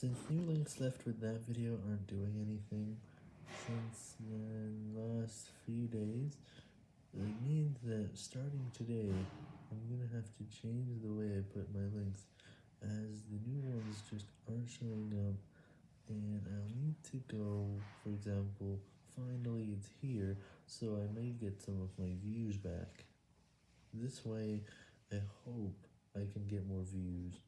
Since new links left with that video aren't doing anything since the last few days, it means that starting today, I'm gonna have to change the way I put my links, as the new ones just aren't showing up, and I'll need to go, for example, finally it's here, so I may get some of my views back. This way, I hope I can get more views.